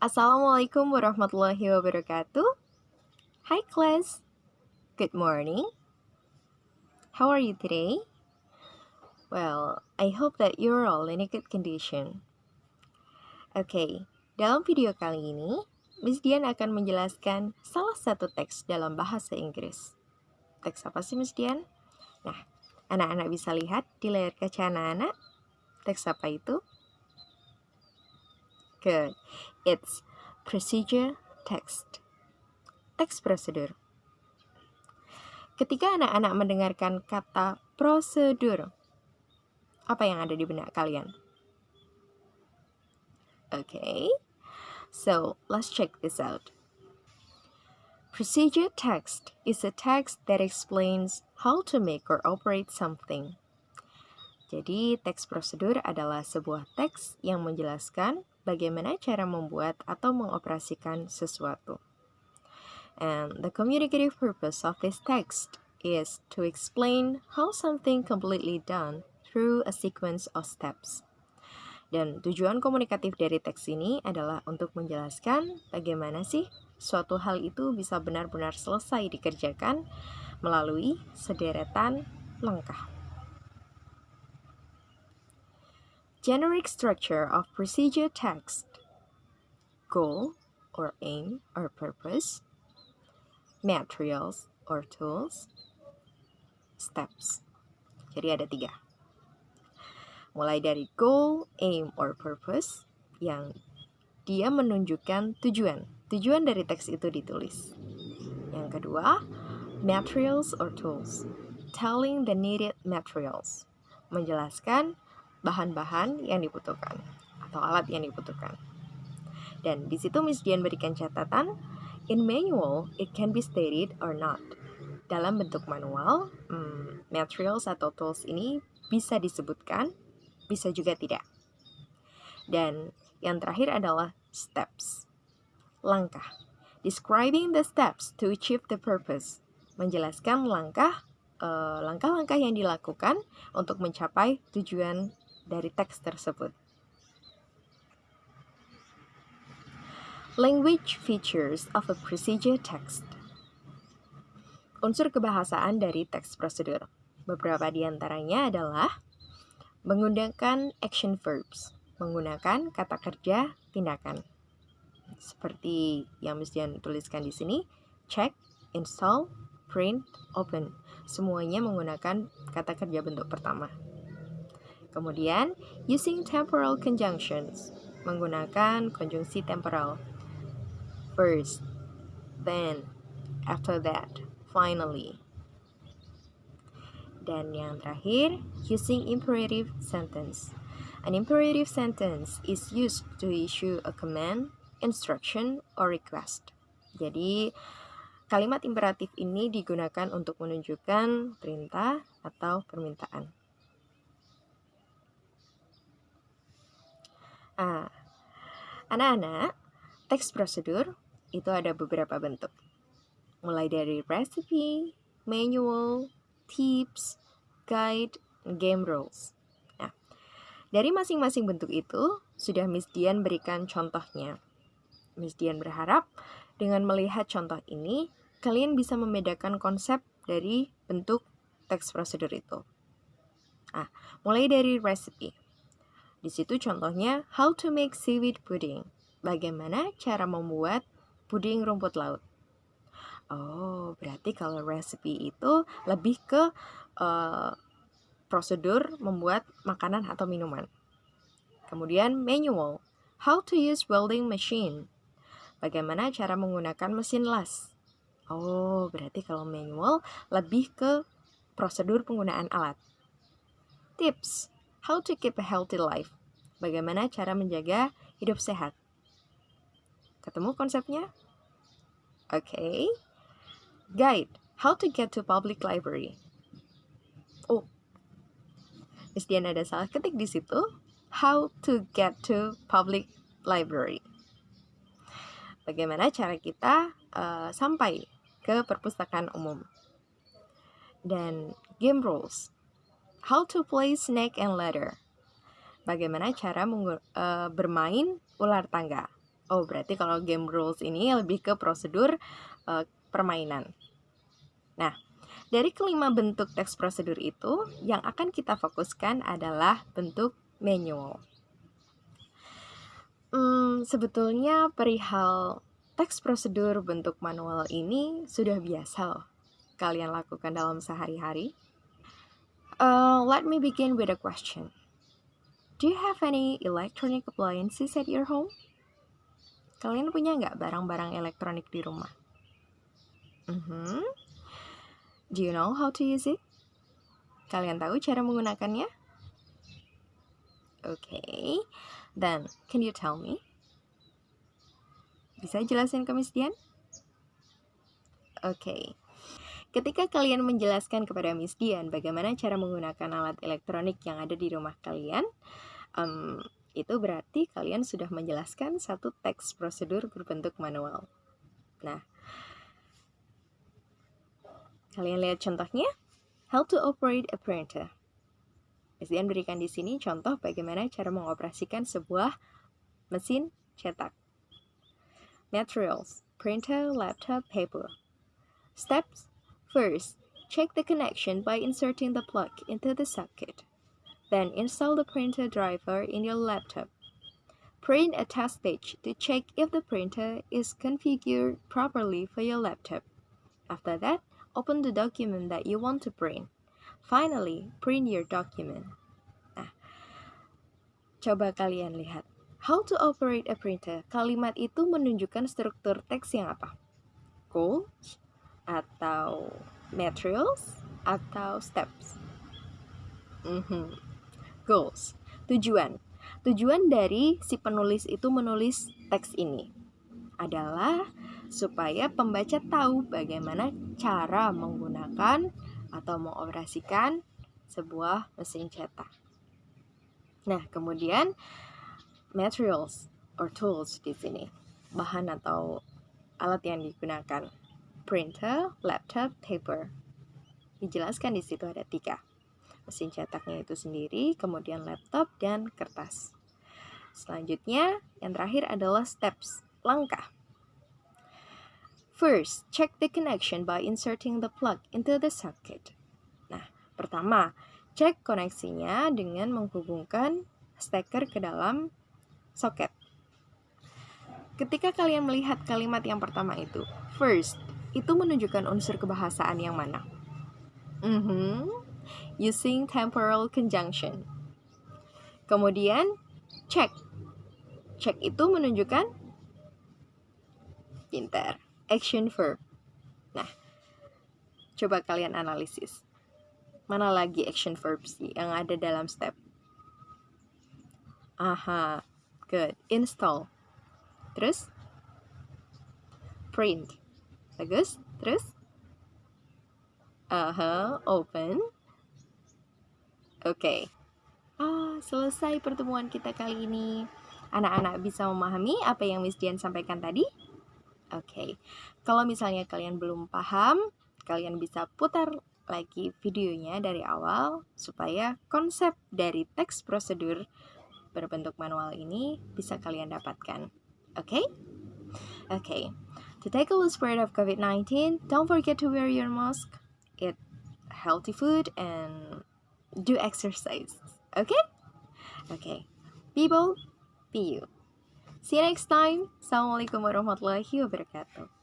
Assalamualaikum warahmatullahi wabarakatuh. Hi class. Good morning. How are you today? Well, I hope that you're all in a good condition. Okay, dalam video kali ini, Miss Dian akan menjelaskan salah satu teks dalam bahasa Inggris. Teks apa sih Miss Dian? Nah, anak-anak bisa lihat di layar kaca anak-anak. Teks apa itu? Good. It's procedure text. Teks prosedur. Ketika anak-anak mendengarkan kata prosedur, apa yang ada di benak kalian? Okay, so let's check this out. Procedure text is a text that explains how to make or operate something. Jadi, teks prosedur adalah sebuah teks yang menjelaskan bagaimana cara membuat atau mengoperasikan sesuatu. And the communicative purpose of this text is to explain how something completely done through a sequence of steps. Dan tujuan komunikatif dari teks ini adalah untuk menjelaskan bagaimana sih suatu hal itu bisa benar-benar selesai dikerjakan melalui sederetan langkah. Generic structure of procedure text. Goal or aim or purpose. Materials or tools. Steps. Jadi ada tiga. Mulai dari goal, aim, or purpose yang dia menunjukkan tujuan. Tujuan dari teks itu ditulis. Yang kedua, materials or tools. Telling the needed materials. Menjelaskan bahan-bahan yang dibutuhkan atau alat yang dibutuhkan. Dan di situ Miss Dian berikan catatan, in manual it can be stated or not. Dalam bentuk manual, hmm, materials atau tools ini bisa disebutkan, bisa juga tidak. Dan yang terakhir adalah steps, langkah. Describing the steps to achieve the purpose, menjelaskan langkah eh, langkah-langkah yang dilakukan untuk mencapai tujuan dari teks tersebut. Language features of a procedure text. Unsur kebahasaan dari teks prosedur. Beberapa di antaranya adalah menggunakan action verbs, menggunakan kata kerja tindakan. Seperti yang mesti tuliskan di sini, check, install, print, open. Semuanya menggunakan kata kerja bentuk pertama. Kemudian, using temporal conjunctions, menggunakan konjungsi temporal. First, then, after that, finally. Dan yang terakhir, using imperative sentence. An imperative sentence is used to issue a command, instruction, or request. Jadi, kalimat imperatif ini digunakan untuk menunjukkan perintah atau permintaan. Anak-anak, teks prosedur itu ada beberapa bentuk. Mulai dari recipe, manual, tips, guide, game rules. Nah, dari masing-masing bentuk itu, sudah Miss Dian berikan contohnya. Miss Dian berharap dengan melihat contoh ini, kalian bisa membedakan konsep dari bentuk teks prosedur itu. Ah, mulai dari recipe. Di situ contohnya how to make seaweed pudding. Bagaimana cara membuat puding rumput laut. Oh, berarti kalau recipe itu lebih ke uh, prosedur membuat makanan atau minuman. Kemudian manual, how to use welding machine. Bagaimana cara menggunakan mesin las. Oh, berarti kalau manual lebih ke prosedur penggunaan alat. Tips, How to keep a healthy life. Bagaimana cara menjaga hidup sehat. Ketemu konsepnya? Oke. Okay. Guide. How to get to public library. Oh. Miss Dian ada salah ketik di situ. How to get to public library. Bagaimana cara kita uh, sampai ke perpustakaan umum. Dan game rules how to play snake and ladder. Bagaimana cara uh, bermain ular tangga. Oh, berarti kalau game rules ini lebih ke prosedur uh, permainan. Nah, dari kelima bentuk teks prosedur itu, yang akan kita fokuskan adalah bentuk manual. Hmm, sebetulnya perihal teks prosedur bentuk manual ini sudah biasa loh kalian lakukan dalam sehari-hari. Uh, let me begin with a question. Do you have any electronic appliances at your home? Kalian punya nggak barang-barang elektronik di rumah? Mm -hmm. Do you know how to use it? Kalian tahu cara menggunakannya? Okay. Then, can you tell me? Bisa jelasin ke Miss Dian? Oke. Okay. Ketika kalian menjelaskan kepada Miss Dian bagaimana cara menggunakan alat elektronik yang ada di rumah kalian, um, itu berarti kalian sudah menjelaskan satu teks prosedur berbentuk manual. Nah, kalian lihat contohnya? How to operate a printer. SDN berikan di sini contoh bagaimana cara mengoperasikan sebuah mesin cetak. Materials, printer, laptop, paper. Steps, first, check the connection by inserting the plug into the socket. Then install the printer driver in your laptop. Print a test page to check if the printer is configured properly for your laptop. After that, open the document that you want to print. Finally, print your document. Nah, coba kalian lihat. How to operate a printer. Kalimat itu menunjukkan struktur teks yang apa? Goals atau materials atau steps? Mm -hmm. Goals. Tujuan. Tujuan dari si penulis itu menulis teks ini adalah supaya pembaca tahu bagaimana cara menggunakan atau mengoperasikan sebuah mesin cetak. Nah, kemudian materials or tools di sini, bahan atau alat yang digunakan. Printer, laptop, paper. Dijelaskan di situ ada tiga. Mesin cetaknya itu sendiri, kemudian laptop dan kertas. Selanjutnya, yang terakhir adalah steps, langkah. First, check the connection by inserting the plug into the socket. Nah, pertama, cek koneksinya dengan menghubungkan steker ke dalam soket. Ketika kalian melihat kalimat yang pertama itu, first, itu menunjukkan unsur kebahasaan yang mana? Mm -hmm. Using temporal conjunction. Kemudian, check. Check itu menunjukkan pinter action verb. Nah, coba kalian analisis. Mana lagi action verb sih yang ada dalam step? Aha, good. Install. Terus? Print. Bagus. Terus? Aha, open. Oke. Okay. Ah, selesai pertemuan kita kali ini. Anak-anak bisa memahami apa yang Miss Dian sampaikan tadi? Oke, okay. kalau misalnya kalian belum paham, kalian bisa putar lagi videonya dari awal supaya konsep dari teks prosedur berbentuk manual ini bisa kalian dapatkan. Oke? Okay? Oke. Okay. To take a spread of COVID-19, don't forget to wear your mask, eat healthy food, and do exercise. Okay? Okay. Be bold, be you. See you next time. Assalamualaikum warahmatullahi wabarakatuh.